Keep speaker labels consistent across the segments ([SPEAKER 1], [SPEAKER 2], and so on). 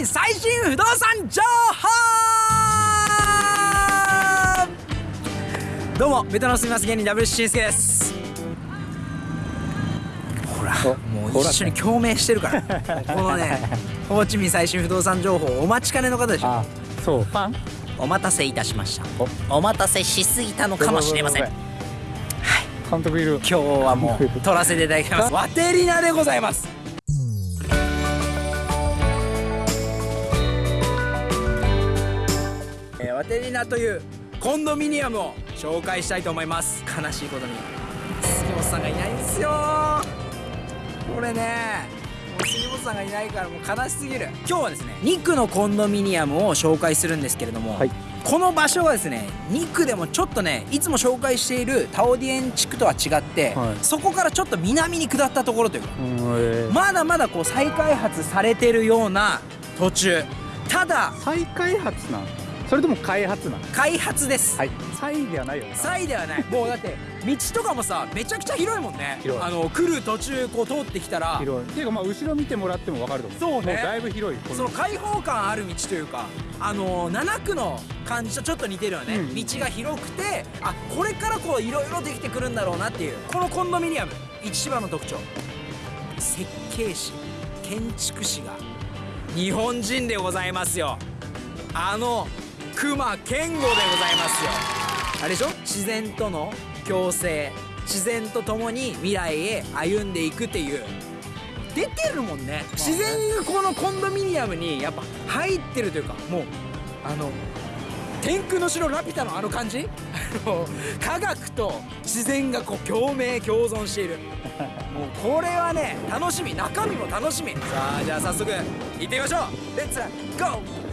[SPEAKER 1] 民最新不動産情報どうもベトナム住みます芸人ダブルシンスケです。ほらもう一緒に共鳴してるから。このねホーチミン最新不動産情報お待ちかねの方でしょ。
[SPEAKER 2] あそう。ファン？
[SPEAKER 1] お待たせいたしました。お。待たせしすぎたのかもしれません。
[SPEAKER 2] はい。監督いる。
[SPEAKER 1] 今日はもう撮らせていただきます。ワテリナでございますというコンドミニアムを紹介したいと思います。悲しいことに。杉本さんがいないんですよ。これねもう杉本さんがいないからもう悲しすぎる。今日はですね2区のコンドミニアムを紹介するんですけれども、
[SPEAKER 2] はい。
[SPEAKER 1] この場所はですね2区でもちょっとねいつも紹介しているタオディエン地区とは違って、
[SPEAKER 2] はい。
[SPEAKER 1] そこからちょっと南に下ったところというかまだまだこう再開発されてるような途中。ただ
[SPEAKER 2] 再開発なん？それとも開発なん
[SPEAKER 1] 開発です、
[SPEAKER 2] はい。再ではないよな
[SPEAKER 1] 再ではない。もうだって道とかもさめちゃくちゃ広いもんね。
[SPEAKER 2] 広い。
[SPEAKER 1] あの来る途中こう通ってきたら。
[SPEAKER 2] 広い。っていうかまあ後ろ見てもらっても分かると思う。
[SPEAKER 1] そうね。
[SPEAKER 2] もだいぶ広いこ
[SPEAKER 1] その開放感ある道というかあの7区の感じとちょっと似てるよね、
[SPEAKER 2] うん。
[SPEAKER 1] 道が広くてあこれからこういろいろできてくるんだろうなっていう。このコンドミニアム一番の特徴。設計士建築士が日本人でございますよ。あの熊健吾でございますよ。あれでしょ？自然との共生。自然と共に未来へ歩んでいくっていう。出てるもんね。自然がこのコンドミニアムにやっぱ入ってるというかもうあの天空の城ラピュタのあの感じ？科学と自然がこう共鳴共存している。もうこれはね楽しみ。中身も楽しみ。さあじゃあ早速行ってみましょう。レッツゴー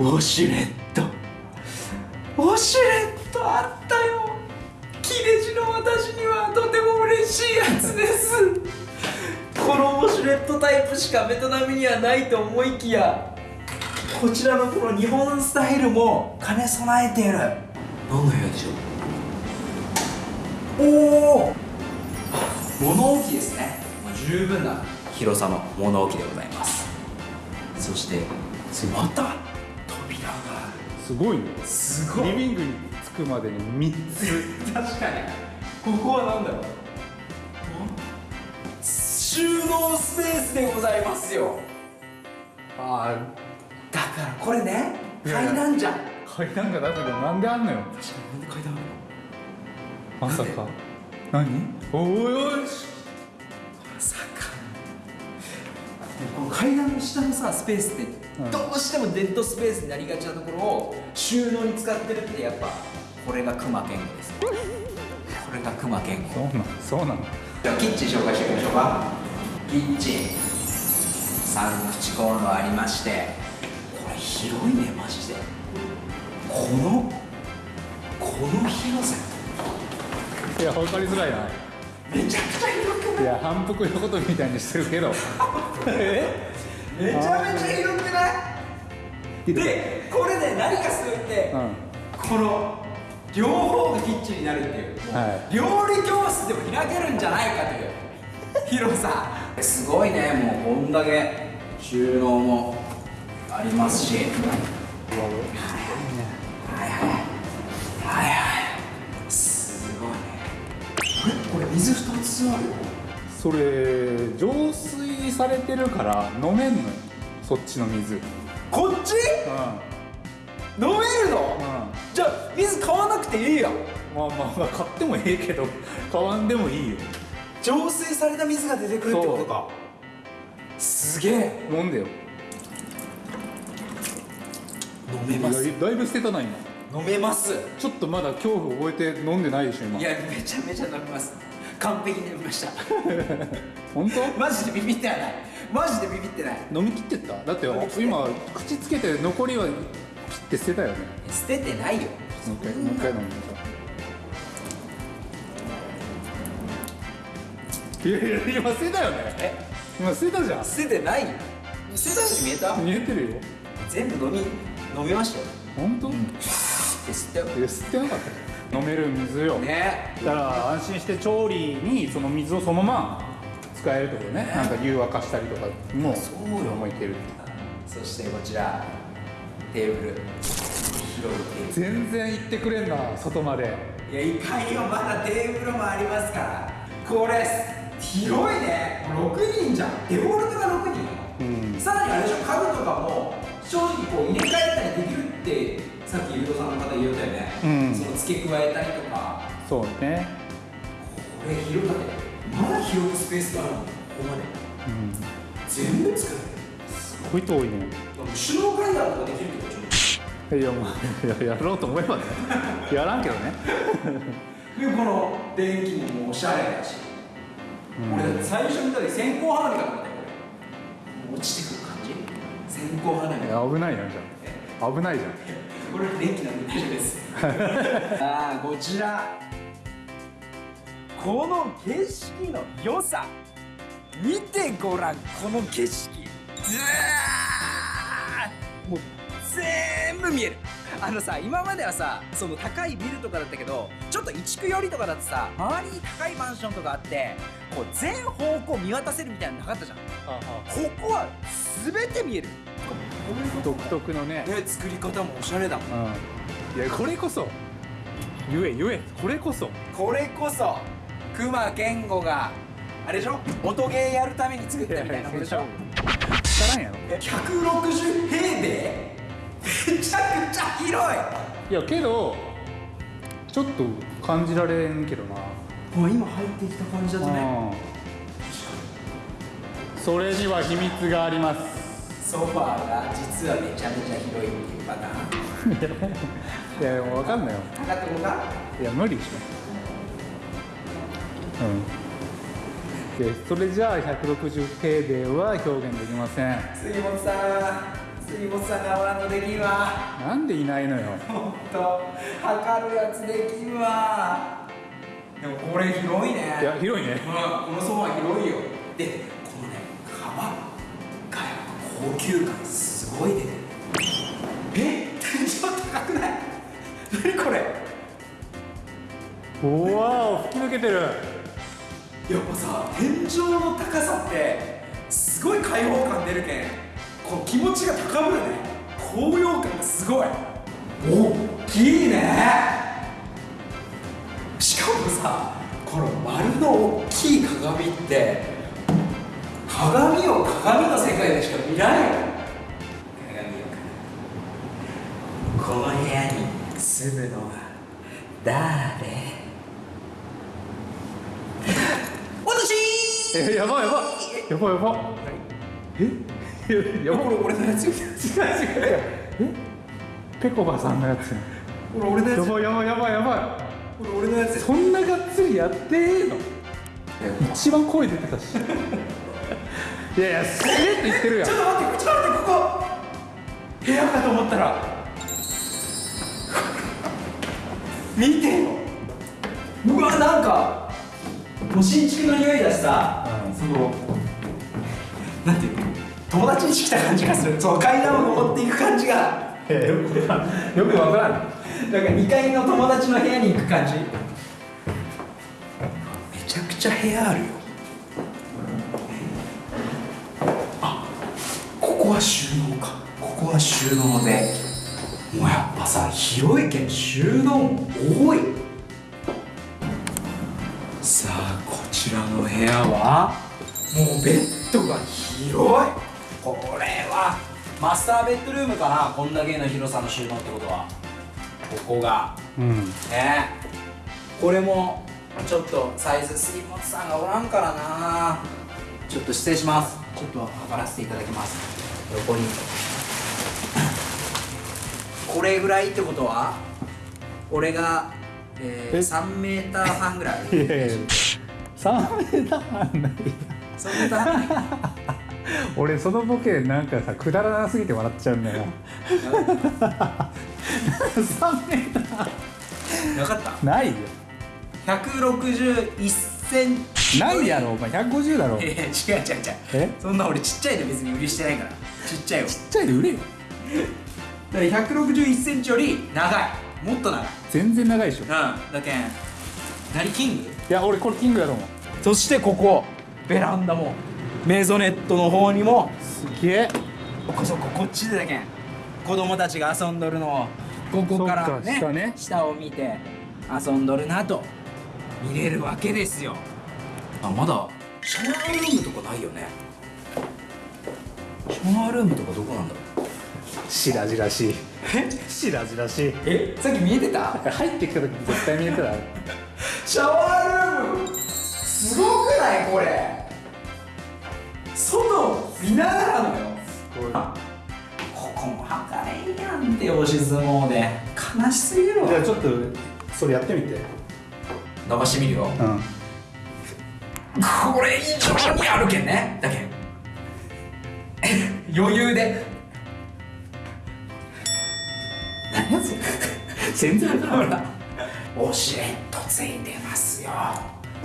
[SPEAKER 1] ウォシュレット。ウォシュレットあったよ。切れ字の私にはとても嬉しいやつです。このウォシュレットタイプしかベトナムにはないと思いきやこちらのこの日本スタイルも兼ね備えている。何の部屋でしょう？おお物置ですね。まあ十分な広さの物置でございます。そしてまた？
[SPEAKER 2] すごいね。
[SPEAKER 1] るすごい。
[SPEAKER 2] リビングに着くまでに3つ。
[SPEAKER 1] 確かに。ここは何だろう。収納スペースでございますよ。
[SPEAKER 2] あ
[SPEAKER 1] だからこれね階段じゃん。
[SPEAKER 2] あ階段がだけどなんであんのよ。
[SPEAKER 1] 確かになんで階段あるの？
[SPEAKER 2] まさか。何？おいおい
[SPEAKER 1] まさか。この階段の下のさスペースって
[SPEAKER 2] うん
[SPEAKER 1] どうしてもデッドスペースになりがちなところを収納に使ってるってやっぱこれが熊健吾です。これが熊健吾。
[SPEAKER 2] そうなんそうなの。
[SPEAKER 1] じゃあキッチン紹介していきましょうか。キッチン。3口コンロありましてこれ広いねマジで。このこの広さ。
[SPEAKER 2] いや分かりづらいな。
[SPEAKER 1] めちゃくちゃ広くない？
[SPEAKER 2] いや反復横跳びみたいにしてるけど。
[SPEAKER 1] え？めちゃめちゃ広くない？でこれで何かすごいって、
[SPEAKER 2] うん。
[SPEAKER 1] この両方がキッチンになるっていう、
[SPEAKER 2] は
[SPEAKER 1] 料理教室でも開けるんじゃないかという。広さすごいねもうこんだけ収納もありますし。はいはい。はいはい。すごいね。これこれ水2つあるよ
[SPEAKER 2] それ浄水されてるから飲めんのよ。そっちの水。うん
[SPEAKER 1] こっち？飲めるの、
[SPEAKER 2] うん。
[SPEAKER 1] じゃあ水買わなくていいやん。
[SPEAKER 2] まあまあまあ買ってもええけど 買わんでもいいよ。
[SPEAKER 1] 浄水された水が出てくるってことか。すげえ。
[SPEAKER 2] 飲んでよ。
[SPEAKER 1] 飲めます。
[SPEAKER 2] だいだいぶ捨てたな今。
[SPEAKER 1] 飲めます。
[SPEAKER 2] ちょっとまだ恐怖覚えて飲んでないでしょ今。
[SPEAKER 1] いやめちゃめちゃ飲めます完璧に飲みました。
[SPEAKER 2] 本当？
[SPEAKER 1] マジでビビってはない。マジでビビってない。
[SPEAKER 2] 飲み切ってった？だって今口つけて残りは切って捨てたよね。
[SPEAKER 1] 捨ててないよ。
[SPEAKER 2] もう一回もう一回飲んでさいやいや今捨てたよね。
[SPEAKER 1] え？
[SPEAKER 2] 今捨てたじゃん。
[SPEAKER 1] 捨ててないよ。捨てたように見えた？
[SPEAKER 2] 見えてるよ。
[SPEAKER 1] 全部飲み飲みましたよ。
[SPEAKER 2] 本当、
[SPEAKER 1] で吸ったよ
[SPEAKER 2] いや吸ってなかったよ飲める水よ、
[SPEAKER 1] ね。
[SPEAKER 2] だから安心して調理にその水をそのまま使えるってことね。なんか湯沸かしたりとかも
[SPEAKER 1] そうよ。
[SPEAKER 2] もいける
[SPEAKER 1] そしてこちらテーブル。広いテー
[SPEAKER 2] 全然行ってくれんな外まで。
[SPEAKER 1] ブルいやいかにもまだテーブルもありますから。これ広いね。6人じゃん。デフォルトが6人。
[SPEAKER 2] うん。
[SPEAKER 1] さらにあれでしょ家具とかも正直こう入れ替えたりできるってさっきゆうとさんの方言ったよね、
[SPEAKER 2] うん。
[SPEAKER 1] その付け加えたりとか。
[SPEAKER 2] そうね。
[SPEAKER 1] これ広だってまだ広くスペースがあるの。ここまで。
[SPEAKER 2] うん
[SPEAKER 1] 全部使える。
[SPEAKER 2] すごい遠いね。
[SPEAKER 1] 首脳階段とかできるってこと
[SPEAKER 2] いやもうややろうと思えばね。やらんけどね。
[SPEAKER 1] でこの電気もおしゃれだし、
[SPEAKER 2] うん
[SPEAKER 1] 俺最初見た時線香花火かと思ったよ落ちてくる感じ。線香花火。
[SPEAKER 2] 危ないなじゃん危ないじゃん
[SPEAKER 1] これ電気なんで大丈夫です。ああこちら。この景色の良さ。見てごらん。この景色。ずー。もう全部見える。あのさ今まではさその高いビルとかだったけどちょっと移築寄りとかだとさ周りに高いマンションとかあってこう全方向見渡せるみたいなのなかったじゃん。ここは全て見える
[SPEAKER 2] 独特のね。
[SPEAKER 1] ね作り方もおしゃれだもん。
[SPEAKER 2] うん。いやこれこそ。言え言え。これこそ。
[SPEAKER 1] これこそ。熊健吾があれでしょ？音ゲーやるために作ったみたいなことでしょ？
[SPEAKER 2] やろ。
[SPEAKER 1] え160平米？めちゃくちゃ広い！
[SPEAKER 2] いやけどちょっと感じられんけどな。
[SPEAKER 1] もう今入ってきた感じだとね。
[SPEAKER 2] うん。それには秘密があります
[SPEAKER 1] ソファーが実はめちゃめちゃ広いっていうパターン。
[SPEAKER 2] いやもう分かんないよ。
[SPEAKER 1] 高友が
[SPEAKER 2] いや無理でしょ。うん。でそれじゃあ160平米は表現できません。
[SPEAKER 1] 杉本さん杉本さんがおらんとできんわ。
[SPEAKER 2] なんでいないのよ。
[SPEAKER 1] ほんと測るやつできんわ。でもこれ広いね。
[SPEAKER 2] いや広いね。
[SPEAKER 1] うん、このソファー広いよ。で高級感すごい出てるえ天井高くない？何これ？
[SPEAKER 2] うわお吹き抜けてる。
[SPEAKER 1] やっぱさ天井の高さってすごい開放感出るけんこの気持ちが高ぶるね。高揚感がすごい。大きいね。しかもさこの丸の大きい鏡って鏡を鏡の世界でしか見ない。よ鏡をこの部屋に住むのは誰？私！
[SPEAKER 2] えやばいやばい。やばいやばい。え？ややばい。
[SPEAKER 1] これ俺のやつ？よ
[SPEAKER 2] 違う違う。え？ペコバさんのやつ。
[SPEAKER 1] これ俺のやつ。
[SPEAKER 2] やばいやばいやばい。やば
[SPEAKER 1] これ俺のやつ。
[SPEAKER 2] いそんながっつりやってええの一番声出てたしいやいやすげえって言ってるやん。
[SPEAKER 1] ちょっと待ってちょっと待ってここ。部屋かと思ったら。見てようわなんかもう新築の匂いだしさ、
[SPEAKER 2] うん。
[SPEAKER 1] そのなんていうの。友達に来た感じがする。その階段を登っていく感じが。
[SPEAKER 2] いやよくわからん。よくわからん
[SPEAKER 1] なんか2階の友達の部屋に行く感じ。めちゃくちゃ部屋あるよここは収納か。ここは収納で。もうやっぱさ広いけん収納多い。さあこちらの部屋は？もうベッドが広い。これはマスターベッドルームかな。こんだけの広さの収納ってことは。ここが。
[SPEAKER 2] うん。
[SPEAKER 1] ね。これもちょっとサイズ杉本さんがおらんからな。ちょっと失礼します。ちょっと測らせていただきます横にこれぐらいってことは俺が、えー、
[SPEAKER 2] え
[SPEAKER 1] ？3メーター半ぐらい？
[SPEAKER 2] いやいや3メーター半ない。
[SPEAKER 1] 3メーター半ない
[SPEAKER 2] 俺そのボケなんかさくだらなすぎて笑っちゃうんだよ3メータ
[SPEAKER 1] 分かった
[SPEAKER 2] ーないよ。
[SPEAKER 1] 161センチ。
[SPEAKER 2] ないやろお前。150だろ。
[SPEAKER 1] いや違う違う違う。
[SPEAKER 2] え？
[SPEAKER 1] そんな俺ちっちゃいで別に売りしてないからちっちゃいよ。
[SPEAKER 2] ちっちゃいで売れよ。
[SPEAKER 1] だから161センチより長い。もっと長い。
[SPEAKER 2] 全然長いでしょ。
[SPEAKER 1] うん。だけん何キング？
[SPEAKER 2] いや俺これキングだと思う。
[SPEAKER 1] そしてここベランダもメゾネットの方にも
[SPEAKER 2] すげえ。
[SPEAKER 1] こそここっちでだけん子供たちが遊んどるのをここからね
[SPEAKER 2] 下ね。
[SPEAKER 1] 下を見て遊んどるなと見れるわけですよ。あまだシャワールームとかないよねシャワールームとかどこなんだろう？
[SPEAKER 2] 白々しい。白々しい。
[SPEAKER 1] え？さっき見えてた？
[SPEAKER 2] 入ってきた時絶対見えてた。
[SPEAKER 1] シャワールーム。すごくないこれ？外見ながらのよ。あここも測れんやんって押し相撲で。悲しすぎるわ。
[SPEAKER 2] じゃあちょっとそれやってみて。
[SPEAKER 1] 伸ばしてみるよ。
[SPEAKER 2] うん。
[SPEAKER 1] これ以上にあるけんね。だけん余裕で。何やそれ全然ほらウォシュレットついてますよ。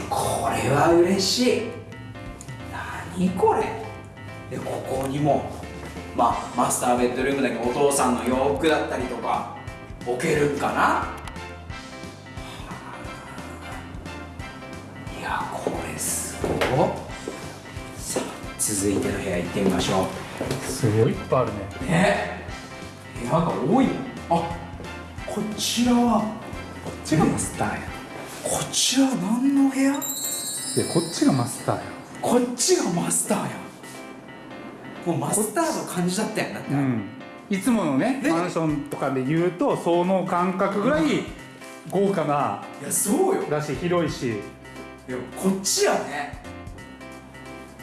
[SPEAKER 1] これは嬉しい。何これ？でここにもまあマスターベッドルームだけどお父さんの洋服だったりとか置けるんかな？いやこれすごいさあ続いての部屋行ってみましょう。
[SPEAKER 2] すごいいっぱいあるね。
[SPEAKER 1] うね部屋が多い。なあこちらは。
[SPEAKER 2] こっちがマスターや。
[SPEAKER 1] こちら何の部屋？
[SPEAKER 2] でこっちがマスターや。
[SPEAKER 1] こっちがマスターや。もうマスターの感じだったやんだって、
[SPEAKER 2] うん。いつものね
[SPEAKER 1] ね。
[SPEAKER 2] マンションとかで言うとその感覚ぐらい豪華ない
[SPEAKER 1] やそうよ。
[SPEAKER 2] だし広いし。
[SPEAKER 1] いやこっちやね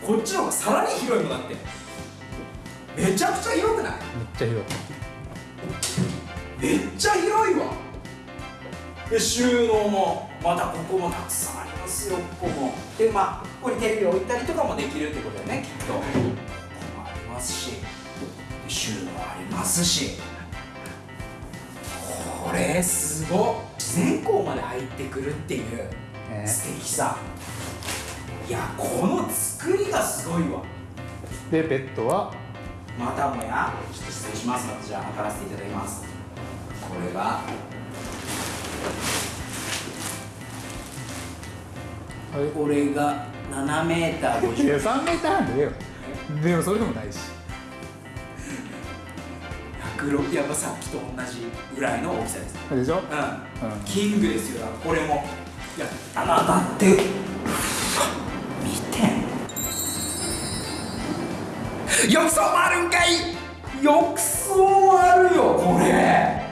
[SPEAKER 1] こっちの方がさらに広いもんだってめちゃくちゃ広くない？
[SPEAKER 2] めっちゃ広い
[SPEAKER 1] めっちゃ広いわ。で収納もまたここもたくさんありますよここも。でまあここにテレビを置いたりとかもできるってことだよねきっと。ここもありますし。で収納ありますし。これすごっ自然光まで入ってくるっていう
[SPEAKER 2] ね。
[SPEAKER 1] 素敵さ。いやこの作りがすごいわ。
[SPEAKER 2] でベッドは？
[SPEAKER 1] またもやちょっと失礼します。じゃあ測らせていただきます。これがこれが7メーター50
[SPEAKER 2] いや3メーター半でよ。でもそれでもないし。
[SPEAKER 1] 106やっぱさっきと同じぐらいの大きさです。
[SPEAKER 2] でしょ？
[SPEAKER 1] うん、キングですよ。これも。いやあなたって浴槽もあるんかい。浴槽もあるよこれ。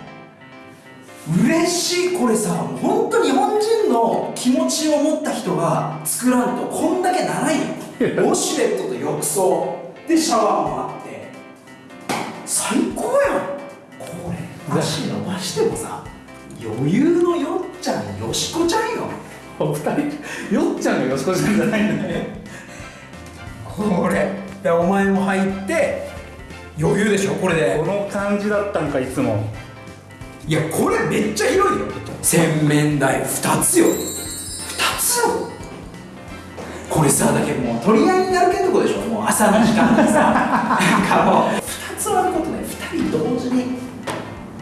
[SPEAKER 1] 嬉しいこれさ。本当日本人の気持ちを持った人が作らんとこんだけならんよウォシュレットと浴槽でシャワーもあって。最高やん。これ足伸ばしてもさ余裕のよっちゃんよしこちゃんよ。
[SPEAKER 2] お二人よっちゃんがよしこちゃんじゃないんだね。
[SPEAKER 1] これでお前も入って余裕でしょこれで。
[SPEAKER 2] この感じだったんかいつも。
[SPEAKER 1] いやこれめっちゃ広いよ。洗面台2つよ。2つよ。これさだけどもう取り合いになるけんとこでしょ。もう朝の時間でさ。なんかもう。2つあることで2人同時に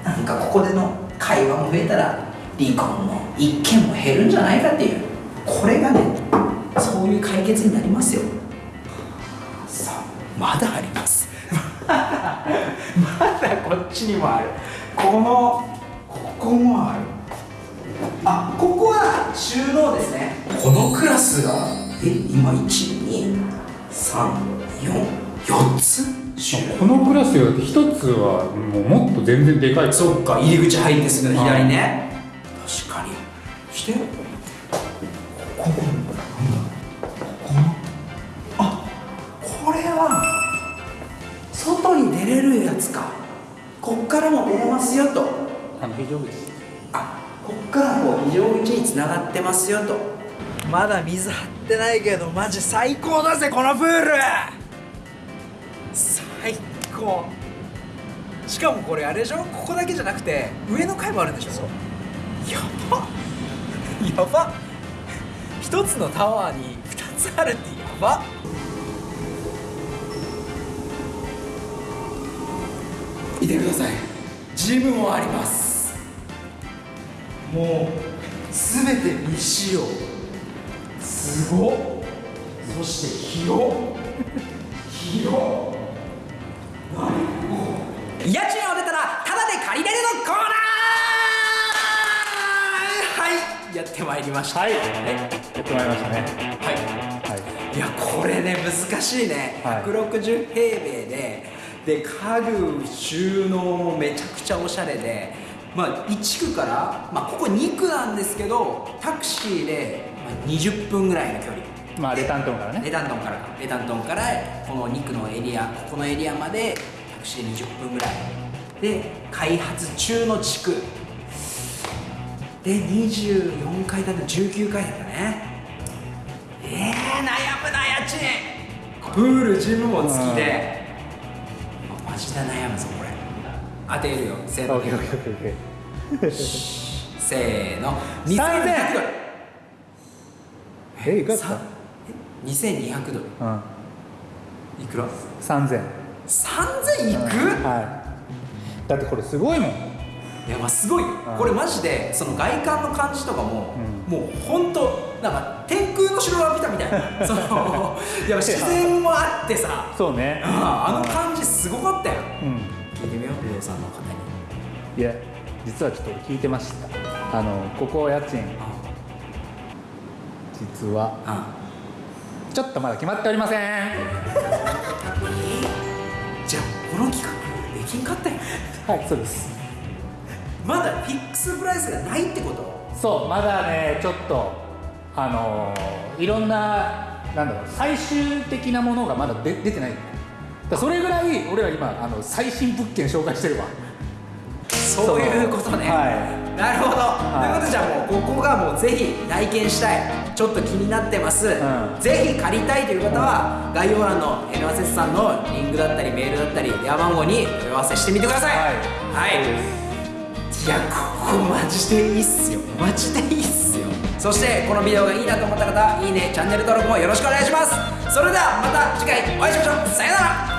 [SPEAKER 1] なんかここでの会話も増えたら離婚の一件も減るんじゃないかっていう。これがねそういう解決になりますよまだあります。まだこっちにもある。このここもある。あここは収納ですね。このクラスが？え今12345 4つ？
[SPEAKER 2] このクラスよだって一つはもうもっと全然でかい。
[SPEAKER 1] そっか入り口入ってすぐの左ね。確かに。して出れるやつか？こっからも出れますよと。
[SPEAKER 2] あの非常口。
[SPEAKER 1] あこっからこう非常口につながってますよと。まだ水張ってないけどマジ最高だぜこのプール。最高。しかもこれあれでしょ？ここだけじゃなくて上の階もあるんでしょ？やば。やば。一つのタワーに二つあるってやば見てください。ジムもあります。もう全て未使用。すごっ。そして広っ。広っ。家賃を出たらタダで借りれるのコーナー!はい。やってまいりました。
[SPEAKER 2] はい。や
[SPEAKER 1] え
[SPEAKER 2] ってまいりましたね。
[SPEAKER 1] はい。
[SPEAKER 2] はい。
[SPEAKER 1] いやこれね難しいね、
[SPEAKER 2] はい。
[SPEAKER 1] 160平米でで家具収納もめちゃくちゃおしゃれでまあ1区から、まあ、ここ2区なんですけどタクシーでまあ20分ぐらいの距離。
[SPEAKER 2] まあレタントンからね。
[SPEAKER 1] レタントンからか。レタントンからこの2区のエリアここのエリアまでタクシーで20分ぐらい。で開発中の地区。で24階建て19階建てだね。えー、悩むな家賃プールジムも付きで。マジで悩むぞこれ。当てるよせーの。せーの。
[SPEAKER 2] 3000
[SPEAKER 1] 2200ドル
[SPEAKER 2] えいくらだっ
[SPEAKER 1] さえ2200ドル
[SPEAKER 2] たうん。
[SPEAKER 1] いくら
[SPEAKER 2] ？3000
[SPEAKER 1] 3000いく、
[SPEAKER 2] はい。だってこれすごいもん。
[SPEAKER 1] いやまあすごい。よ、これマジでその外観の感じとかも、もうほんとなんか天空の城が見たみたいな。そのいや自然もあってさ。
[SPEAKER 2] そうね。
[SPEAKER 1] ああの感じすごかったよ。
[SPEAKER 2] うん。
[SPEAKER 1] 聞いてみよう不動産の方に。
[SPEAKER 2] いや実はちょっと俺聞いてました。あのここ家賃。実は
[SPEAKER 1] あ。
[SPEAKER 2] ちょっとまだ決まっておりません。
[SPEAKER 1] じゃあこの企画できんかったよ。
[SPEAKER 2] はいそうです。
[SPEAKER 1] まだフィックスプライスがないってこと？
[SPEAKER 2] そうまだねちょっとあのーいろんななんだろう最終的なものがまだ出出てない。だそれぐらい俺ら今あの最新物件紹介してるわ。
[SPEAKER 1] そういうことね、
[SPEAKER 2] は
[SPEAKER 1] なるほど、
[SPEAKER 2] い。
[SPEAKER 1] ということでじゃあもうここがもうぜひ体験したいちょっと気になってます、
[SPEAKER 2] ん。
[SPEAKER 1] ぜひ借りたいという方は概要欄の N アセスさんのリンクだったりメールだったり電話番号にお問い合わせしてみてください。
[SPEAKER 2] はい。
[SPEAKER 1] はい、いやここマジでいいっすよ。マジでいいっすよそしてこのビデオがいいなと思った方いいねチャンネル登録もよろしくお願いします。それではまた次回お会いしましょう。さよなら。